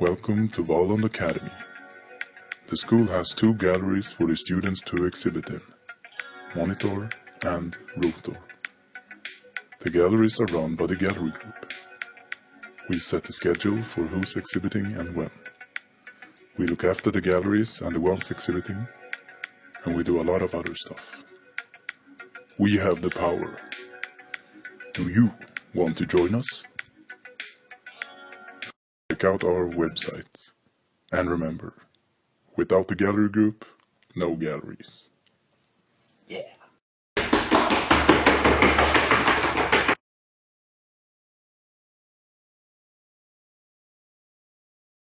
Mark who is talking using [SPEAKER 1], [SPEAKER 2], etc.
[SPEAKER 1] Welcome to Valand Academy. The school has two galleries for the students to exhibit in, Monitor and Rotor. The galleries are run by the gallery group. We set the schedule for who's exhibiting and when. We look after the galleries and the ones exhibiting, and we do a lot of other stuff. We have the power. Do you want to join us? Check out our website. And remember, without the gallery group, no galleries.
[SPEAKER 2] Yeah.